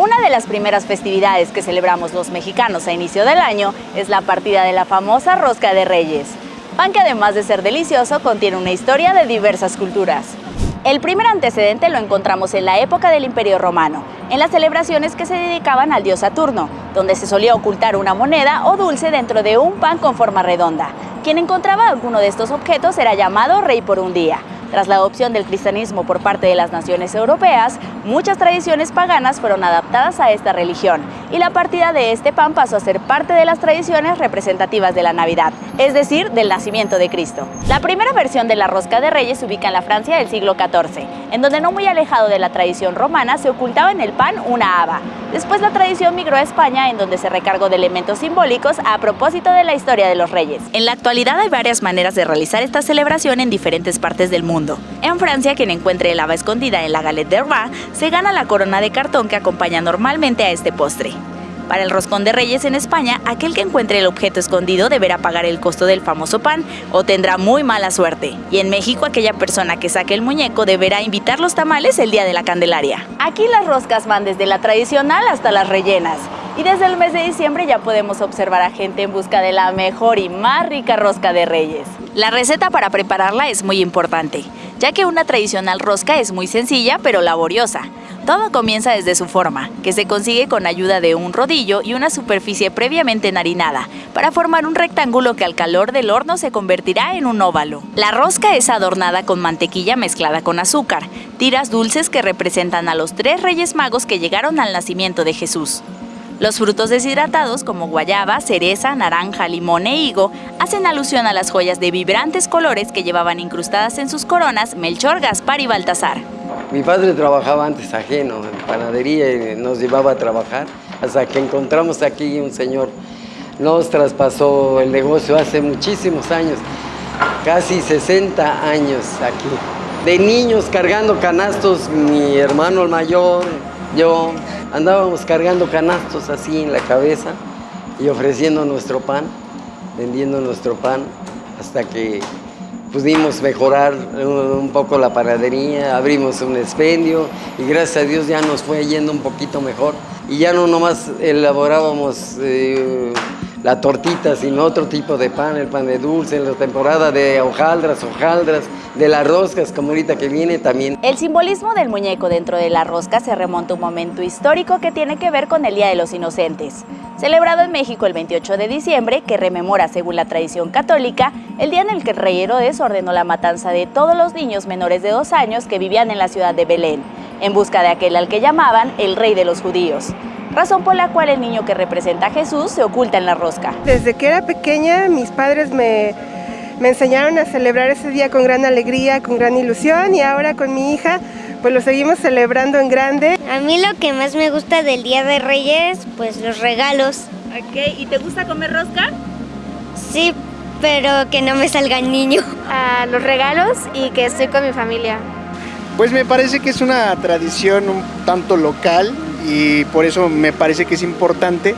Una de las primeras festividades que celebramos los mexicanos a inicio del año es la partida de la famosa Rosca de Reyes, pan que además de ser delicioso contiene una historia de diversas culturas. El primer antecedente lo encontramos en la época del Imperio Romano, en las celebraciones que se dedicaban al dios Saturno, donde se solía ocultar una moneda o dulce dentro de un pan con forma redonda. Quien encontraba alguno de estos objetos era llamado rey por un día. Tras la adopción del cristianismo por parte de las naciones europeas, muchas tradiciones paganas fueron adaptadas a esta religión y la partida de este pan pasó a ser parte de las tradiciones representativas de la Navidad, es decir, del nacimiento de Cristo. La primera versión de la rosca de reyes se ubica en la Francia del siglo XIV, en donde no muy alejado de la tradición romana se ocultaba en el pan una haba. Después la tradición migró a España, en donde se recargó de elementos simbólicos a propósito de la historia de los reyes. En la actualidad hay varias maneras de realizar esta celebración en diferentes partes del mundo en Francia, quien encuentre el haba escondida en la galette de roi se gana la corona de cartón que acompaña normalmente a este postre. Para el roscón de reyes en España, aquel que encuentre el objeto escondido deberá pagar el costo del famoso pan o tendrá muy mala suerte. Y en México, aquella persona que saque el muñeco deberá invitar los tamales el día de la Candelaria. Aquí las roscas van desde la tradicional hasta las rellenas. Y desde el mes de diciembre ya podemos observar a gente en busca de la mejor y más rica rosca de reyes. La receta para prepararla es muy importante, ya que una tradicional rosca es muy sencilla pero laboriosa. Todo comienza desde su forma, que se consigue con ayuda de un rodillo y una superficie previamente enharinada, para formar un rectángulo que al calor del horno se convertirá en un óvalo. La rosca es adornada con mantequilla mezclada con azúcar, tiras dulces que representan a los tres reyes magos que llegaron al nacimiento de Jesús. Los frutos deshidratados como guayaba, cereza, naranja, limón e higo hacen alusión a las joyas de vibrantes colores que llevaban incrustadas en sus coronas Melchor, Gaspar y Baltasar. Mi padre trabajaba antes ajeno en panadería y nos llevaba a trabajar hasta que encontramos aquí un señor. Nos traspasó el negocio hace muchísimos años, casi 60 años aquí. De niños cargando canastos, mi hermano el mayor, yo, Andábamos cargando canastos así en la cabeza y ofreciendo nuestro pan, vendiendo nuestro pan, hasta que pudimos mejorar un poco la paradería, abrimos un expendio y gracias a Dios ya nos fue yendo un poquito mejor. Y ya no nomás elaborábamos eh, la tortita, sino otro tipo de pan, el pan de dulce, en la temporada de hojaldras, hojaldras, de las roscas, como ahorita que viene también. El simbolismo del muñeco dentro de la rosca se remonta a un momento histórico que tiene que ver con el Día de los Inocentes, celebrado en México el 28 de diciembre, que rememora, según la tradición católica, el día en el que el rey Herodes ordenó la matanza de todos los niños menores de dos años que vivían en la ciudad de Belén, en busca de aquel al que llamaban el rey de los judíos razón por la cual el niño que representa a Jesús se oculta en la rosca. Desde que era pequeña mis padres me, me enseñaron a celebrar ese día con gran alegría, con gran ilusión y ahora con mi hija pues lo seguimos celebrando en grande. A mí lo que más me gusta del Día de Reyes, pues los regalos. Ok, ¿y te gusta comer rosca? Sí, pero que no me salga el niño. A los regalos y que estoy con mi familia. Pues me parece que es una tradición un tanto local y por eso me parece que es importante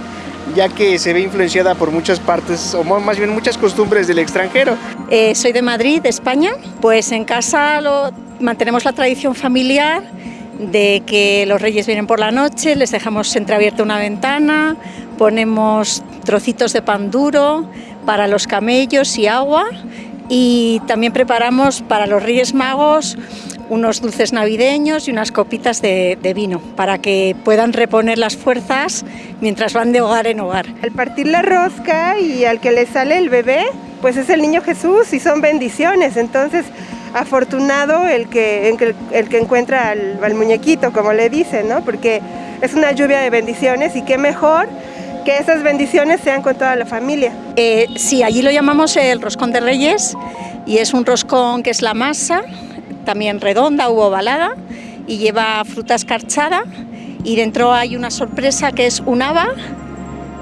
ya que se ve influenciada por muchas partes, o más bien muchas costumbres del extranjero. Eh, soy de Madrid, de España, pues en casa mantenemos la tradición familiar de que los reyes vienen por la noche, les dejamos entreabierta una ventana, ponemos trocitos de pan duro para los camellos y agua y también preparamos para los Reyes Magos unos dulces navideños y unas copitas de, vino para que puedan reponer las fuerzas mientras van de hogar en hogar. Al partir la rosca y al que le sale el bebé, pues es el niño Jesús y son bendiciones, entonces afortunado el que, el, que encuentra al, muñequito, como le dicen, ¿no? porque es una lluvia de bendiciones y qué mejor que esas bendiciones sean con toda la familia. Eh, sí, allí lo llamamos el roscón de reyes y es un roscón que es la masa, también redonda u ovalada y lleva fruta escarchada y dentro hay una sorpresa que es un haba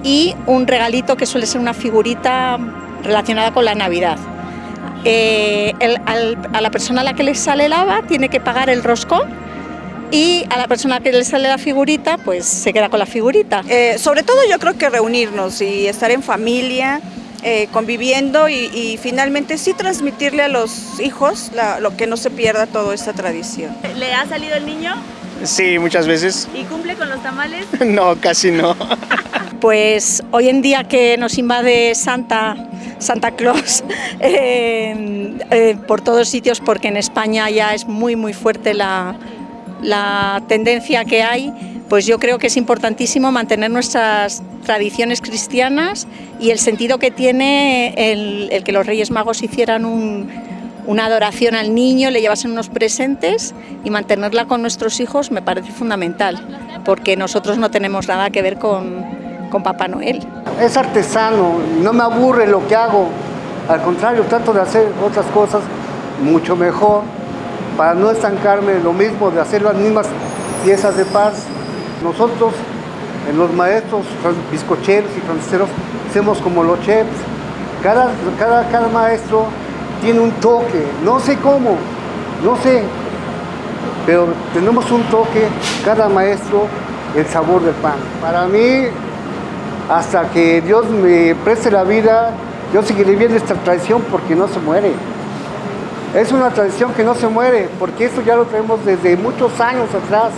y un regalito que suele ser una figurita relacionada con la Navidad. Eh, a la persona a la que le sale el haba tiene que pagar el roscón y a la persona que le sale la figurita pues se queda con la figurita. Eh, sobre todo yo creo que reunirnos y estar en familia, eh, conviviendo y, finalmente sí transmitirle a los hijos lo que no se pierda toda esta tradición. ¿Le ha salido el niño? Sí, muchas veces. ¿Y cumple con los tamales? No, casi no. Pues hoy en día que nos invade Santa, Santa Claus eh, eh, por todos sitios, porque en España ya es muy muy fuerte la, la tendencia que hay, pues yo creo que es importantísimo mantener nuestras tradiciones cristianas y el sentido que tiene el, el que los Reyes Magos hicieran un, una adoración al niño, le llevasen unos presentes y mantenerla con nuestros hijos me parece fundamental, porque nosotros no tenemos nada que ver con, con Papá Noel. Es artesano, no me aburre lo que hago, al contrario, trato de hacer otras cosas mucho mejor para no estancarme lo mismo, de hacer las mismas piezas de paz. Nosotros, en los maestros bizcocheros y franceros, hacemos como los chefs. Cada, cada, cada maestro tiene un toque, no sé cómo, no sé, pero tenemos un toque, cada maestro, el sabor del pan. Para mí, hasta que Dios me preste la vida, yo seguiré viendo esta tradición porque no se muere. Es una tradición que no se muere, porque esto ya lo tenemos desde muchos años atrás.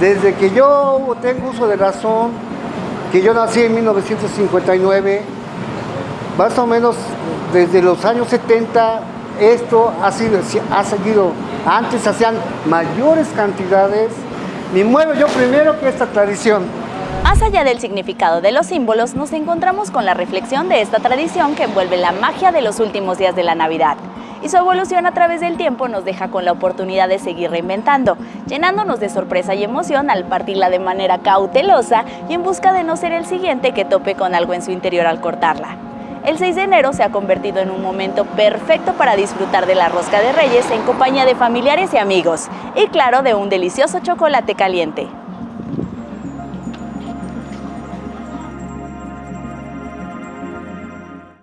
Desde que yo tengo uso de razón, que yo nací en 1959, más o menos desde los años 70 esto ha, sido, ha seguido, antes hacían mayores cantidades, me muevo yo primero que esta tradición. Más allá del significado de los símbolos, nos encontramos con la reflexión de esta tradición que envuelve la magia de los últimos días de la Navidad. Y su evolución a través del tiempo nos deja con la oportunidad de seguir reinventando, llenándonos de sorpresa y emoción al partirla de manera cautelosa y en busca de no ser el siguiente que tope con algo en su interior al cortarla. El 6 de enero se ha convertido en un momento perfecto para disfrutar de la rosca de reyes en compañía de familiares y amigos, y claro, de un delicioso chocolate caliente.